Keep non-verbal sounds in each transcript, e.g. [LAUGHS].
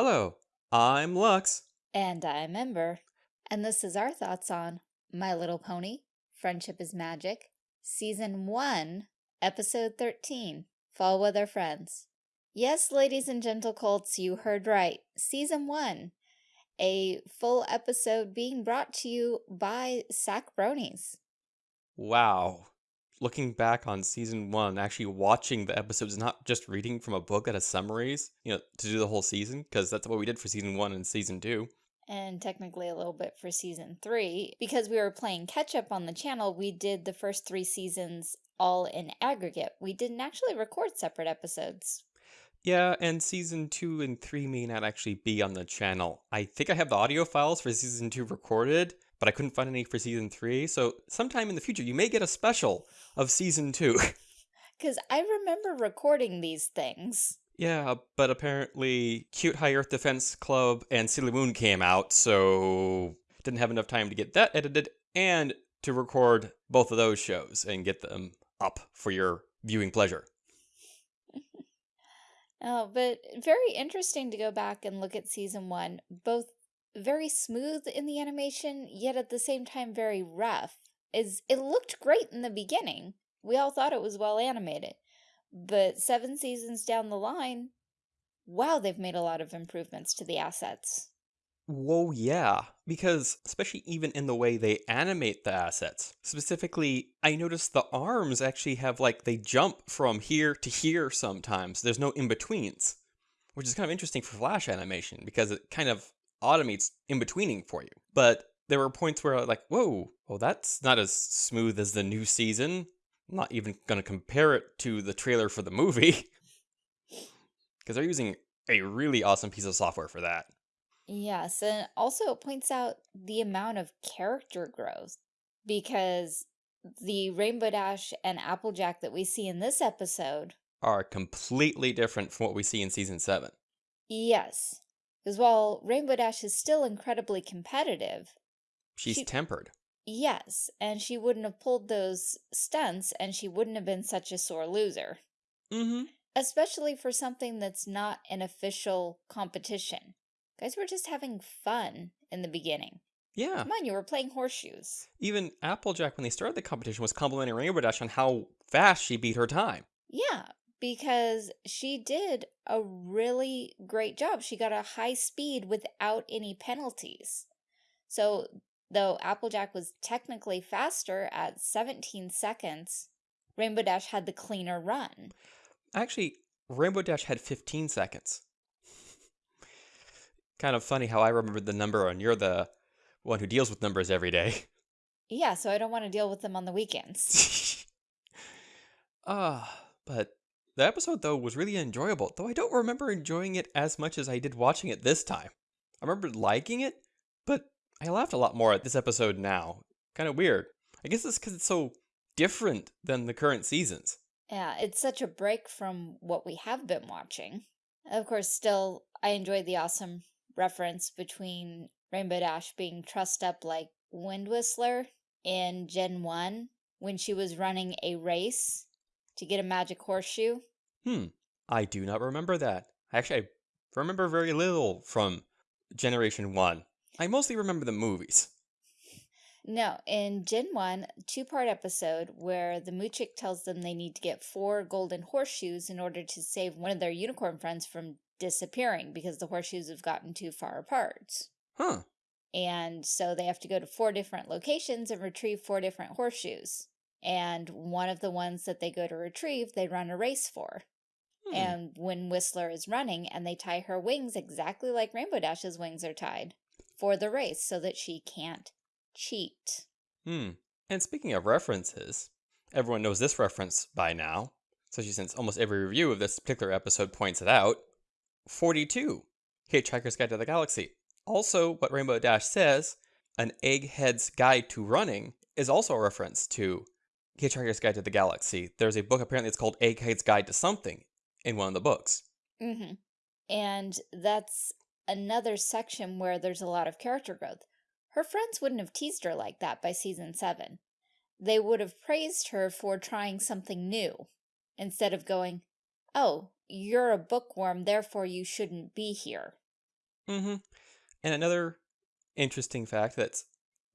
Hello, I'm Lux. And I'm Ember. And this is our thoughts on My Little Pony, Friendship is Magic, Season 1, Episode 13, Fall Weather Friends. Yes, ladies and gentle colts, you heard right. Season 1, a full episode being brought to you by Sack Bronies. Wow. Looking back on season one, actually watching the episodes, not just reading from a book that has summaries, you know, to do the whole season, because that's what we did for season one and season two. And technically a little bit for season three. Because we were playing catch up on the channel, we did the first three seasons all in aggregate. We didn't actually record separate episodes. Yeah, and season two and three may not actually be on the channel. I think I have the audio files for season two recorded, but I couldn't find any for season three. So sometime in the future, you may get a special of season two. [LAUGHS] Because I remember recording these things. yeah, but apparently Cute High Earth Defense Club and Sailor Moon came out, so didn't have enough time to get that edited and to record both of those shows and get them up for your viewing pleasure. [LAUGHS] Oh, but very interesting to go back and look at season one. Both very smooth in the animation, yet at the same time very rough. Is It looked great in the beginning. We all thought it was well animated. But seven seasons down the line, wow, they've made a lot of improvements to the assets. Whoa, yeah, because especially even in the way they animate the assets. Specifically, I noticed the arms actually have like they jump from here to here sometimes. There's no in-betweens, which is kind of interesting for flash animation because it kind of automates in-betweening for you. But there were points where like, whoa, well that's not as smooth as the new season. I'm not even going to compare it to the trailer for the movie. [LAUGHS] Because they're using a really awesome piece of software for that. Yes, and also it points out the amount of character growth because the Rainbow Dash and Applejack that we see in this episode, are completely different from what we see in season 7. yes, because while Rainbow Dash is still incredibly competitive, She's She- tempered. yes, and she wouldn't have pulled those stunts and she wouldn't have been such a sore loser, Mm-hmm. especially for something that's not an official competition. Guys were just having fun in the beginning. Yeah. Come on, you were playing horseshoes. Even Applejack, when they started the competition, was complimenting Rainbow Dash on how fast she beat her time. Yeah, because she did a really great job. She got a high speed without any penalties. So, though Applejack was technically faster at 17 seconds, Rainbow Dash had the cleaner run. Actually, Rainbow Dash had 15 seconds. [LAUGHS] kind of funny how I remembered the number and you're the one who deals with numbers every day. [LAUGHS] Yeah, so I don't want to deal with them on the weekends. [LAUGHS] Ah, but the episode though was really enjoyable, though I don't remember enjoying it as much as I did watching it this time. I remember liking it, but I laughed a lot more at this episode now. Kind of weird. I guess it's because it's so different than the current seasons. Yeah, it's such a break from what we have been watching. Of course, still, I enjoyed the awesome reference between Rainbow Dash being trussed up like Wind Whistler in Gen 1 when she was running a race to get a magic horseshoe. Hmm, I do not remember that. I actually, I remember very little from Generation 1. I mostly remember the movies. No, in Gen 1, two-part episode where the Moochick tells them they need to get four golden horseshoes in order to save one of their unicorn friends from disappearing because the horseshoes have gotten too far apart. Huh. And so they have to go to four different locations and retrieve four different horseshoes. And one of the ones that they go to retrieve, they run a race for. Hmm. And Wind Whistler is running and they tie her wings exactly like Rainbow Dash's wings are tied for the race so that she can't cheat. Hmm. And speaking of references, everyone knows this reference by now, especially since almost every review of this particular episode points it out. 42, Hitchhiker's Guide to the Galaxy. Also, what Rainbow Dash says, an egghead's guide to running, is also a reference to Hitchhiker's Guide to the Galaxy. There's a book, apparently it's called Egghead's Guide to Something, in one of the books. Mm-hmm. And that's another section where there's a lot of character growth. Her friends wouldn't have teased her like that by season 7. They would have praised her for trying something new, instead of going, oh, you're a bookworm, therefore you shouldn't be here. Mm-hmm. And another interesting fact that's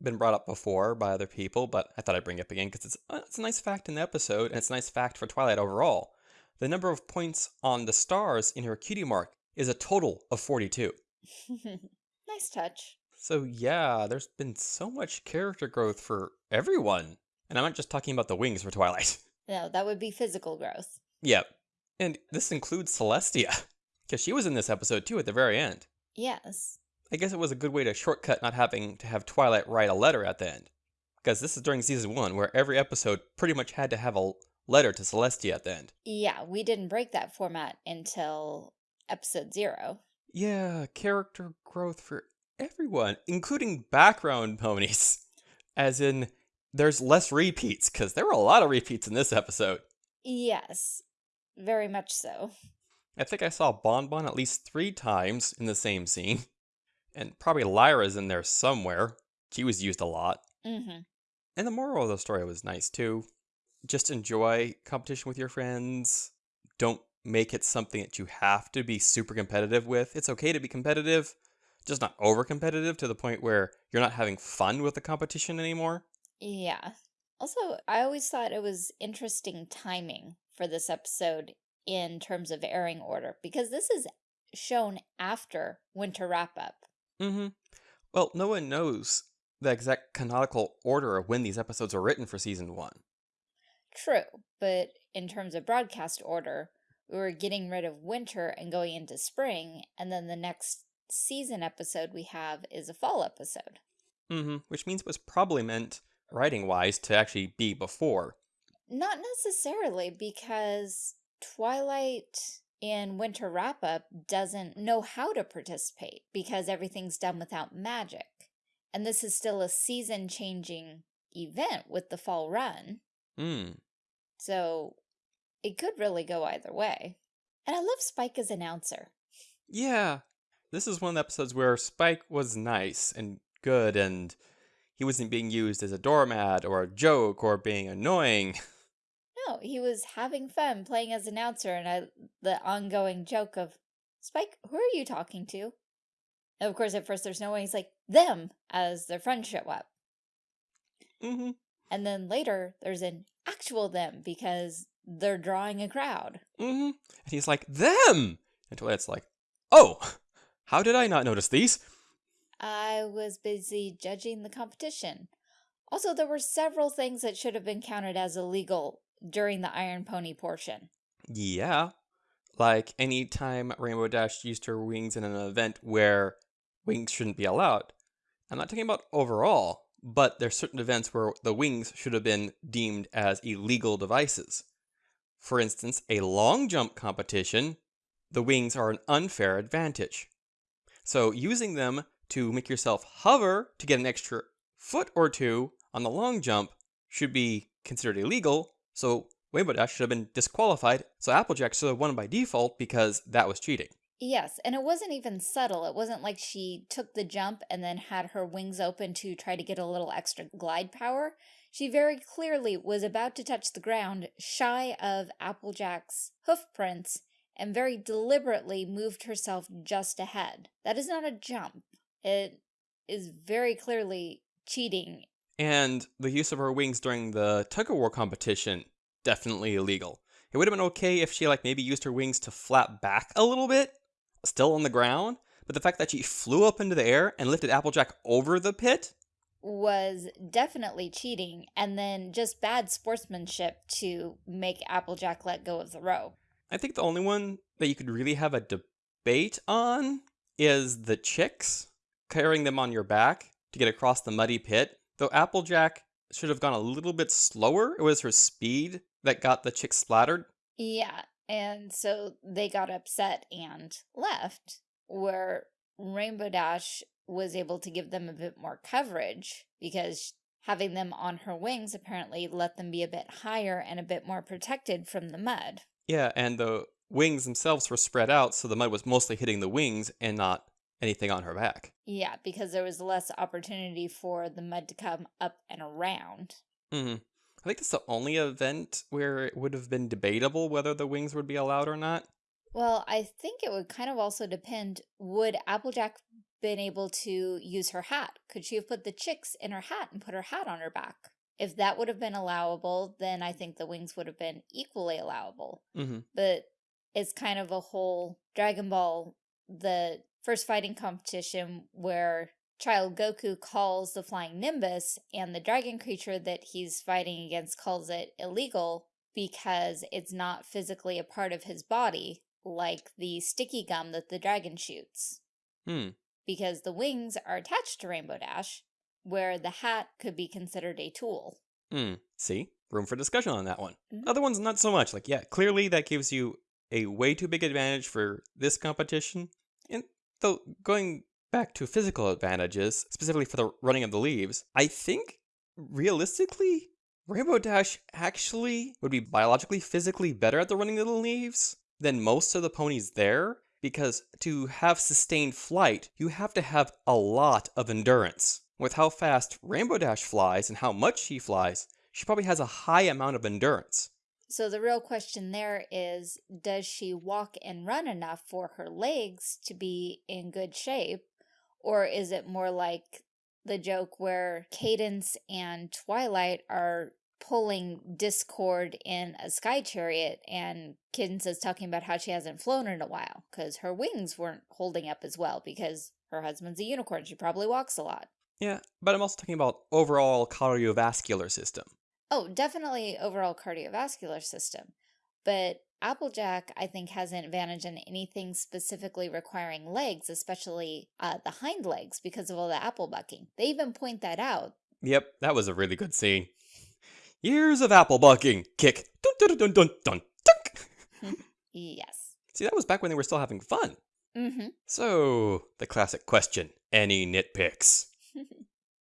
been brought up before by other people, but I thought I'd bring it up again because it's, uh, it's a nice fact in the episode, and it's a nice fact for Twilight overall. The number of points on the stars in her cutie mark is a total of 42. [LAUGHS] nice touch. So yeah, there's been so much character growth for everyone. And I'm not just talking about the wings for Twilight. [LAUGHS] No, that would be physical growth. Yep. And this includes Celestia, because she was in this episode too at the very end. Yes. I guess it was a good way to shortcut not having to have Twilight write a letter at the end. Because this is during season one, where every episode pretty much had to have a letter to Celestia at the end. Yeah, we didn't break that format until episode zero. Yeah, character growth for everyone, including background ponies. [LAUGHS] As in, there's less repeats, because there were a lot of repeats in this episode. Yes, very much so. I think I saw Bonbon bon at least three times in the same scene. [LAUGHS] And probably Lyra's in there somewhere. She was used a lot. Mm-hmm. And the moral of the story was nice too. Just enjoy competition with your friends. Don't make it something that you have to be super competitive with. It's okay to be competitive, just not over competitive to the point where you're not having fun with the competition anymore. Yeah. Also, I always thought it was interesting timing for this episode in terms of airing order because this is shown after Winter Wrap Up. Mm-hmm. Well, no one knows the exact canonical order of when these episodes are written for season one. True, but in terms of broadcast order, we were getting rid of winter and going into spring, and then the next season episode we have is a fall episode. Mm-hmm. Which means it was probably meant, writing-wise, to actually be before. Not necessarily, because Twilight in Winter Wrap Up doesn't know how to participate because everything's done without magic. And this is still a season changing event with the fall run. Hmm. So it could really go either way. And I love Spike as an announcer. Yeah. This is one of the episodes where Spike was nice and good and he wasn't being used as a doormat or a joke or being annoying. [LAUGHS] No, he was having fun playing as announcer and I, the ongoing joke of, Spike, who are you talking to? And of course, at first there's no one. He's like, them, as their friends show up. Mm-hmm. And then later, there's an actual them because they're drawing a crowd. Mm-hmm. And he's like, them! And Twilight's like, oh, how did I not notice these? I was busy judging the competition. Also, there were several things that should have been counted as illegal during the Iron Pony portion. Yeah. Like any time Rainbow Dash used her wings in an event where wings shouldn't be allowed. I'm not talking about overall, but there's certain events where the wings should have been deemed as illegal devices. For instance, a long jump competition, the wings are an unfair advantage. So using them to make yourself hover to get an extra foot or two on the long jump should be considered illegal, so Rainbow Dash should have been disqualified, so Applejack should have won by default because that was cheating. Yes, and it wasn't even subtle. It wasn't like she took the jump and then had her wings open to try to get a little extra glide power. She very clearly was about to touch the ground shy of Applejack's hoof prints and very deliberately moved herself just ahead. That is not a jump. It is very clearly cheating. And the use of her wings during the tug of war competition, definitely illegal. It would have been okay if she like maybe used her wings to flap back a little bit, still on the ground, but the fact that she flew up into the air and lifted Applejack over the pit was definitely cheating and then just bad sportsmanship to make Applejack let go of the rope. I think the only one that you could really have a debate on is the chicks carrying them on your back to get across the muddy pit. Though Applejack should have gone a little bit slower, it was her speed that got the chicks splattered. Yeah, and so they got upset and left, where Rainbow Dash was able to give them a bit more coverage because having them on her wings apparently let them be a bit higher and a bit more protected from the mud. Yeah, and the wings themselves were spread out, so the mud was mostly hitting the wings and not anything on her back. Yeah, because there was less opportunity for the mud to come up and around. Mm-hmm. I think that's the only event where it would have been debatable whether the wings would be allowed or not. Well, I think it would kind of also depend, would Applejack been able to use her hat? Could she have put the chicks in her hat and put her hat on her back? If that would have been allowable, then I think the wings would have been equally allowable. hmm But it's kind of a whole Dragon Ball, the first fighting competition where Child Goku calls the Flying Nimbus and the dragon creature that he's fighting against calls it illegal because it's not physically a part of his body like the sticky gum that the dragon shoots. Hmm. Because the wings are attached to Rainbow Dash, where the hat could be considered a tool. Hmm. See? Room for discussion on that one. Mhm. Other ones, not so much. Like, yeah, clearly that gives you a way too big advantage for this competition. And though, going back to physical advantages, specifically for the running of the leaves, I think realistically, Rainbow Dash actually would be biologically, physically better at the running of the leaves than most of the ponies there. Because to have sustained flight, you have to have a lot of endurance. With how fast Rainbow Dash flies and how much she flies, she probably has a high amount of endurance. So the real question there is, does she walk and run enough for her legs to be in good shape? Or is it more like the joke where Cadance and Twilight are pulling Discord in a sky chariot and Cadance is talking about how she hasn't flown in a while because her wings weren't holding up as well because her husband's a unicorn. She probably walks a lot. Yeah, but I'm also talking about overall cardiovascular system. Oh, definitely overall cardiovascular system. But Applejack, I think, has an advantage in anything specifically requiring legs, especially uh, the hind legs, because of all the apple bucking. They even point that out. Yep, that was a really good scene. Years of apple bucking. Kick. Dun dun dun dun dun. [LAUGHS] Yes. See, that was back when they were still having fun. Mm-hmm. So, the classic question any nitpicks? [LAUGHS]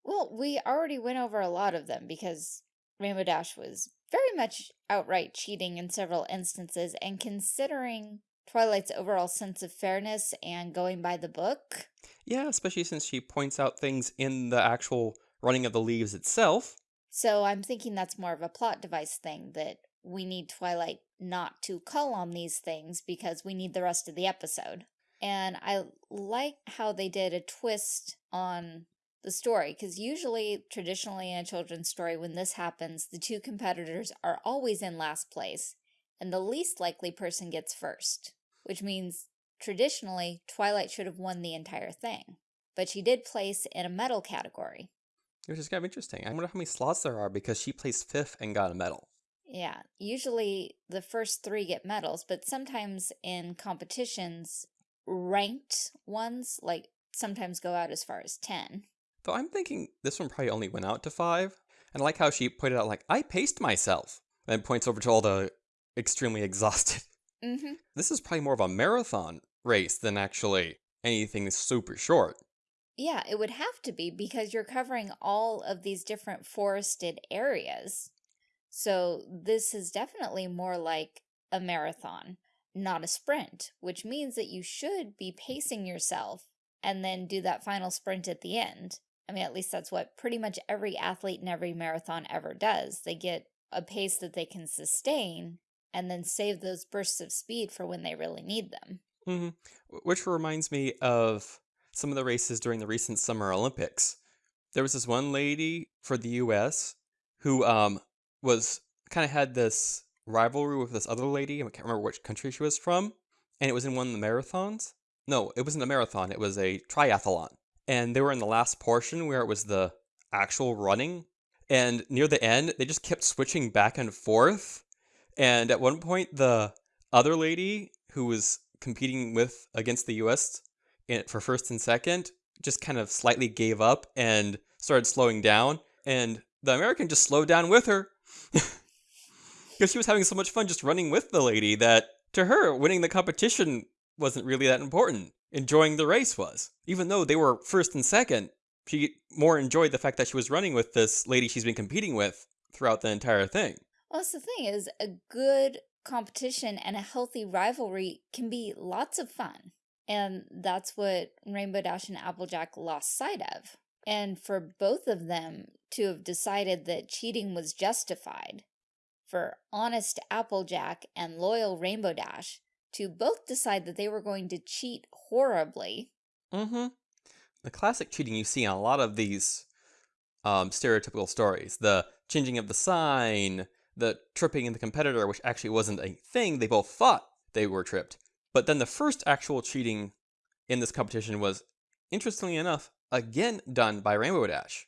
Well, we already went over a lot of them because Rainbow Dash was very much outright cheating in several instances, and considering Twilight's overall sense of fairness and going by the book, Yeah, especially since she points out things in the actual running of the leaves itself. So I'm thinking that's more of a plot device thing that we need Twilight not to call on these things because we need the rest of the episode. And I like how they did a twist on the story because usually, traditionally in a children's story, when this happens, the two competitors are always in last place and the least likely person gets first, which means traditionally Twilight should have won the entire thing. But she did place in a medal category. Which is kind of interesting. I wonder how many slots there are because she placed fifth and got a medal. Yeah, usually the first three get medals, but sometimes in competitions, ranked ones, like, sometimes go out as far as 10. Though I'm thinking this one probably only went out to five. And I like how she pointed out, like, I paced myself. And points over to all the extremely [LAUGHS] exhausted. Mm-hmm. This is probably more of a marathon race than actually anything super short. Yeah, it would have to be because you're covering all of these different forested areas. So this is definitely more like a marathon, not a sprint, which means that you should be pacing yourself and then do that final sprint at the end. I mean, at least that's what pretty much every athlete in every marathon ever does. They get a pace that they can sustain and then save those bursts of speed for when they really need them. hmm Which reminds me of some of the races during the recent Summer Olympics. There was this one lady for the U.S. who um was kind of had this rivalry with this other lady. I can't remember which country she was from, and it was in one of the marathons. No, it wasn't a marathon. It was a triathlon, and they were in the last portion where it was the actual running. And near the end, they just kept switching back and forth. And at one point, the other lady who was competing with against the U.S. In, for first and second just kind of slightly gave up and started slowing down, and the American just slowed down with her [LAUGHS] because she was having so much fun just running with the lady that to her winning the competition wasn't really that important. Enjoying the race was, even though they were first and second. She more enjoyed the fact that she was running with this lady she's been competing with throughout the entire thing. Well, that's the thing is a good competition and a healthy rivalry can be lots of fun. And that's what Rainbow Dash and Applejack lost sight of. And for both of them to have decided that cheating was justified, for honest Applejack and loyal Rainbow Dash to both decide that they were going to cheat horribly. Mm-hmm. The classic cheating you see in a lot of these um, stereotypical stories. The changing of the sign, the tripping in the competitor, which actually wasn't a thing. They both thought they were tripped. But then the first actual cheating in this competition was, interestingly enough, again done by Rainbow Dash.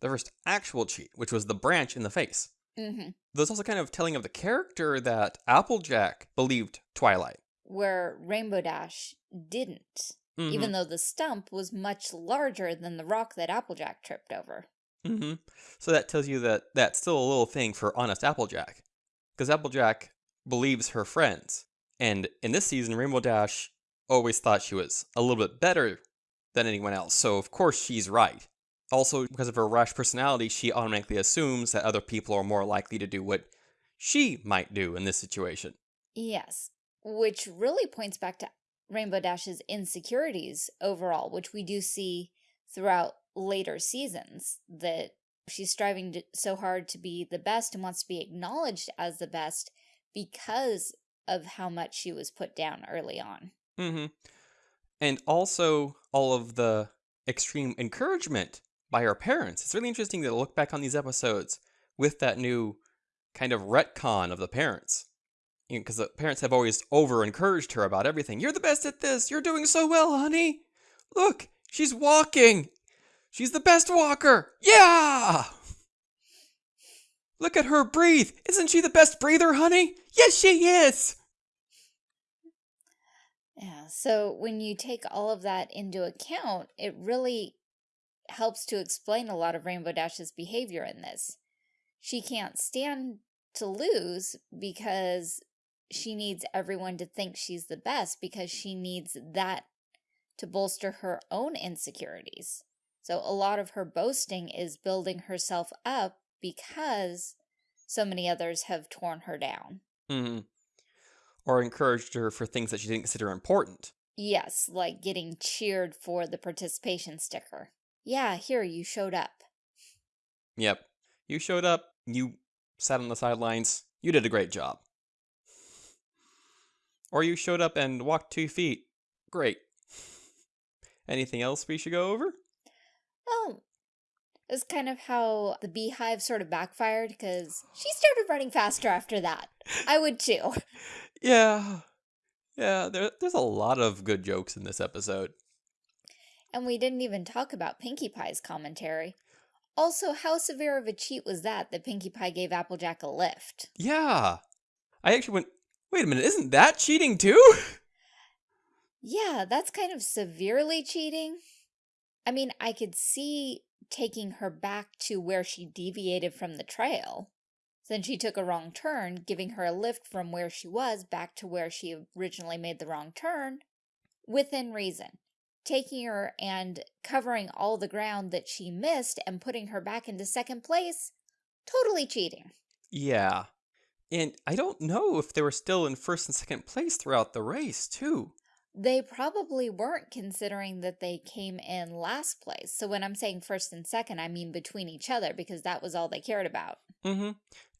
The first actual cheat, which was the branch in the face. Mm-hmm. There's also kind of telling of the character that Applejack believed Twilight. Where Rainbow Dash didn't, Mhm. even though the stump was much larger than the rock that Applejack tripped over. hmm So that tells you that that's still a little thing for honest Applejack. Because Applejack believes her friends. And in this season, Rainbow Dash always thought she was a little bit better than anyone else. So, of course, she's right. Also, because of her rash personality, she automatically assumes that other people are more likely to do what she might do in this situation. Yes, which really points back to Rainbow Dash's insecurities overall, which we do see throughout later seasons, that she's striving to, so hard to be the best and wants to be acknowledged as the best because of how much she was put down early on. hmm And also all of the extreme encouragement by her parents. It's really interesting to look back on these episodes with that new kind of retcon of the parents. Because the parents have always over encouraged her about everything. You're the best at this. You're doing so well, honey. Look, she's walking. She's the best walker. Yeah. Look at her breathe. Isn't she the best breather, honey? Yes, she is. Yeah, so when you take all of that into account, it really helps to explain a lot of Rainbow Dash's behavior in this. She can't stand to lose because she needs everyone to think she's the best because she needs that to bolster her own insecurities. So a lot of her boasting is building herself up because so many others have torn her down. hmm Or encouraged her for things that she didn't consider important. Yes, like getting cheered for the participation sticker. Yeah, here, you showed up. Yep. You showed up, you sat on the sidelines, you did a great job. Or you showed up and walked two feet. Great. Anything else we should go over? Oh, it's kind of how the beehive sort of backfired because she started running faster after that. I would too. [LAUGHS] Yeah. Yeah, there, there's a lot of good jokes in this episode. And we didn't even talk about Pinkie Pie's commentary. Also, how severe of a cheat was that that Pinkie Pie gave Applejack a lift? Yeah. I actually went, wait a minute, isn't that cheating too? [LAUGHS] Yeah, that's kind of severely cheating. I mean, I could see taking her back to where she deviated from the trail. Then she took a wrong turn, giving her a lift from where she was back to where she originally made the wrong turn, within reason. Taking her and covering all the ground that she missed and putting her back into second place, totally cheating. Yeah. And I don't know if they were still in first and second place throughout the race, too. They probably weren't considering that they came in last place. So when I'm saying first and second, I mean between each other because that was all they cared about. Mm-hmm.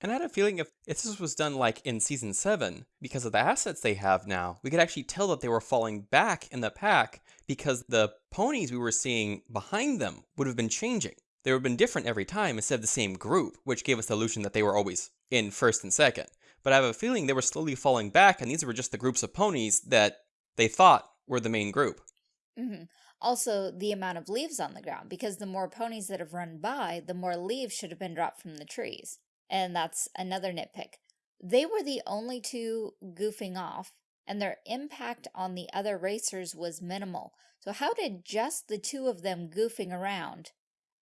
And I had a feeling if, if this was done like in season seven, because of the assets they have now, we could actually tell that they were falling back in the pack because the ponies we were seeing behind them would have been changing. They would have been different every time instead of the same group, which gave us the illusion that they were always in first and second. But I have a feeling they were slowly falling back, and these were just the groups of ponies that they thought were the main group. Mm -hmm. Also, the amount of leaves on the ground, because the more ponies that have run by, the more leaves should have been dropped from the trees. And that's another nitpick. They were the only two goofing off, and their impact on the other racers was minimal. So how did just the two of them goofing around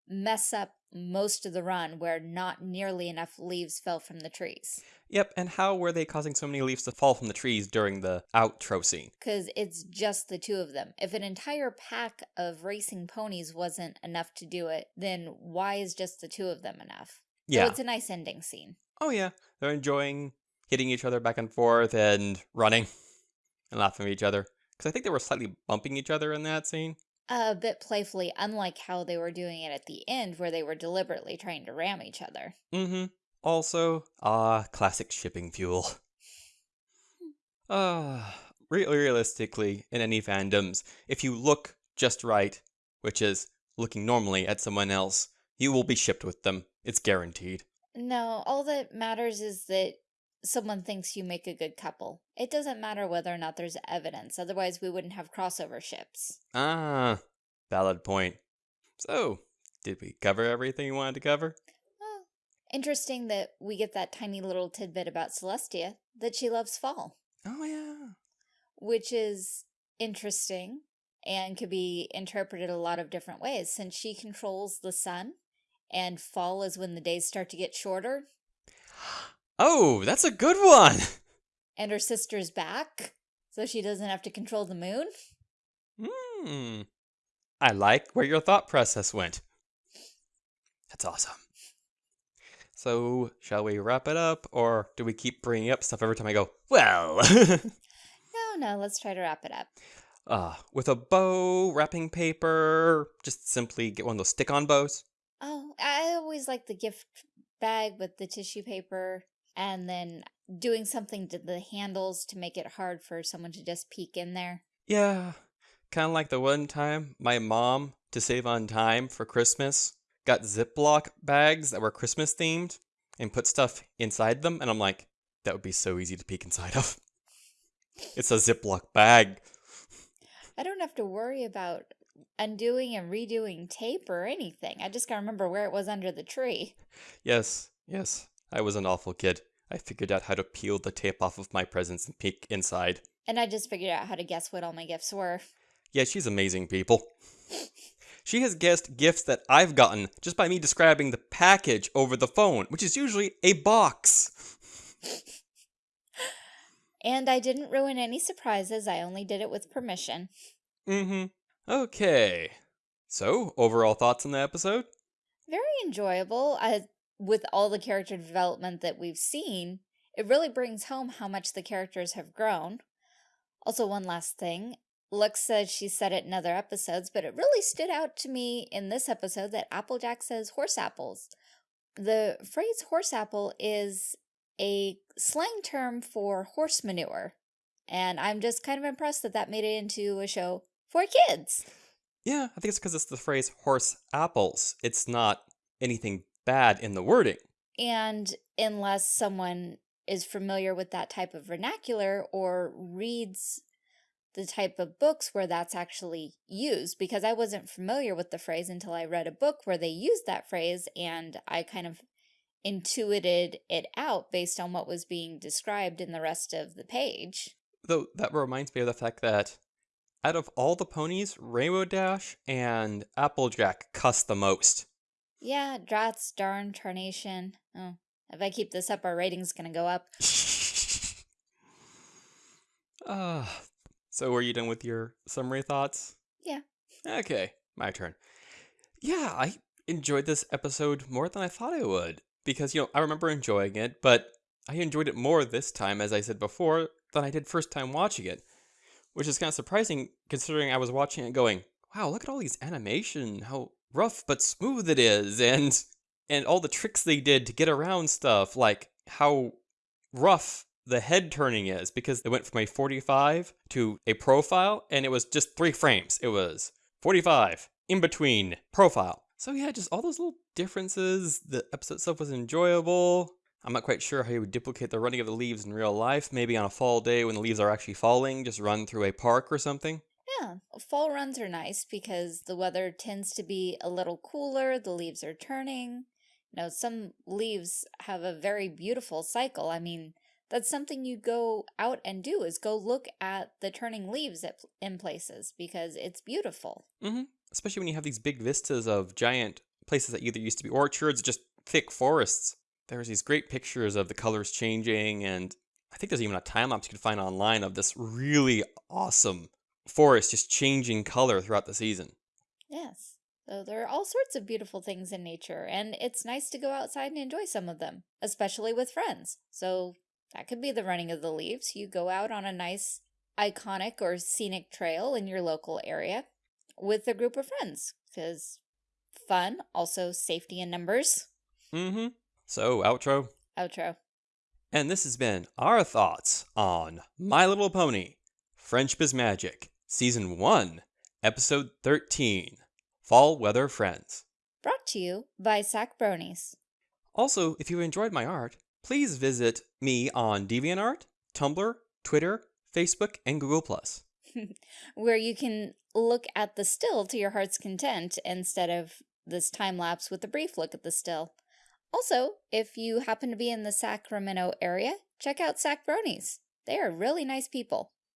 mess up most of the run where not nearly enough leaves fell from the trees? Yep, and how were they causing so many leaves to fall from the trees during the outro scene? because it's just the two of them. If an entire pack of racing ponies wasn't enough to do it, then why is just the two of them enough? Yeah. So it's a nice ending scene. Oh yeah, they're enjoying hitting each other back and forth and running and laughing at each other. Because I think they were slightly bumping each other in that scene. A bit playfully, unlike how they were doing it at the end, where they were deliberately trying to ram each other. Mm-hmm. Also, ah, classic shipping fuel. Uh, [SIGHS] re- realistically, in any fandoms, if you look just right, which is looking normally at someone else, you will be shipped with them. It's guaranteed. No, all that matters is that someone thinks you make a good couple. It doesn't matter whether or not there's evidence, otherwise we wouldn't have crossover ships. Ah, valid point. So, did we cover everything you wanted to cover? Well, interesting that we get that tiny little tidbit about Celestia, that she loves fall. Oh, yeah. Which is interesting and could be interpreted a lot of different ways since she controls the sun and fall is when the days start to get shorter. Oh, that's a good one. And her sister's back, so she doesn't have to control the moon. Hmm. I like where your thought process went. That's awesome. So, shall we wrap it up, or do we keep bringing up stuff every time I go, well? [LAUGHS] no, no, let's try to wrap it up. Uh, with a bow, wrapping paper, just simply get one of those stick-on bows. Oh, I always like the gift bag with the tissue paper and then doing something to the handles to make it hard for someone to just peek in there. Yeah, kind of like the one time my mom, to save on time for Christmas, got Ziploc bags that were Christmas themed and put stuff inside them. And I'm like, that would be so easy to peek inside of. [LAUGHS] It's a Ziploc bag. I don't have to worry about undoing and redoing tape or anything. I just gotta remember where it was under the tree. Yes, yes. I was an awful kid. I figured out how to peel the tape off of my presents and peek inside. And I just figured out how to guess what all my gifts were. Yeah, she's amazing, people. she has guessed gifts that I've gotten just by me describing the package over the phone, which is usually a box. and I didn't ruin any surprises, I only did it with permission. Mm-hmm. Okay. So, overall thoughts on the episode? Very enjoyable. I, with all the character development that we've seen, it really brings home how much the characters have grown. Also, one last thing. Lux says she said it in other episodes, but it really stood out to me in this episode that Applejack says horse apples. The phrase horse apple is a slang term for horse manure. And I'm just kind of impressed that that made it into a show for kids. Yeah, I think it's because it's the phrase horse apples. It's not anything bad in the wording. And unless someone is familiar with that type of vernacular or reads the type of books where that's actually used, because I wasn't familiar with the phrase until I read a book where they used that phrase and I kind of intuited it out based on what was being described in the rest of the page. Though that reminds me of the fact that out of all the ponies, Rainbow Dash and Applejack cuss the most. Yeah, drats, darn, tarnation. Oh, if I keep this up, our rating's gonna go up. uh, [LAUGHS] so were you done with your summary thoughts? Yeah. Okay, my turn. Yeah, I enjoyed this episode more than I thought I would. Because, you know, I remember enjoying it, but I enjoyed it more this time, as I said before, than I did first time watching it which is kind of surprising considering I was watching it going, wow, look at all these animation, how rough but smooth it is, and and all the tricks they did to get around stuff, like how rough the head turning is, because it went from a 45 to a profile, and it was just three frames. It was 45, in between, profile. So yeah, just all those little differences. The episode stuff was enjoyable. I'm not quite sure how you would duplicate the running of the leaves in real life. Maybe on a fall day when the leaves are actually falling, just run through a park or something. Yeah, fall runs are nice because the weather tends to be a little cooler, the leaves are turning. You know, some leaves have a very beautiful cycle. I mean, that's something you go out and do is go look at the turning leaves at, in places because it's beautiful. Mm -hmm. Especially when you have these big vistas of giant places that either used to be orchards or just thick forests there's these great pictures of the colors changing, and I think there's even a time lapse you can find online of this really awesome forest just changing color throughout the season. Yes. So there are all sorts of beautiful things in nature, and it's nice to go outside and enjoy some of them, especially with friends. So that could be the running of the leaves. You go out on a nice iconic or scenic trail in your local area with a group of friends, because fun, also safety in numbers. Mm-hmm. So, outro? Outro. And this has been our thoughts on My Little Pony Friendship is Magic, Season 1, Episode 13 Fall Weather Friends. Brought to you by Sack Bronies. Also, if you enjoyed my art, please visit me on DeviantArt, Tumblr, Twitter, Facebook, and Google+. [LAUGHS] where you can look at the still to your heart's content instead of this time lapse with a brief look at the still. Also, if you happen to be in the Sacramento area, check out Sack Bronies. They are really nice people.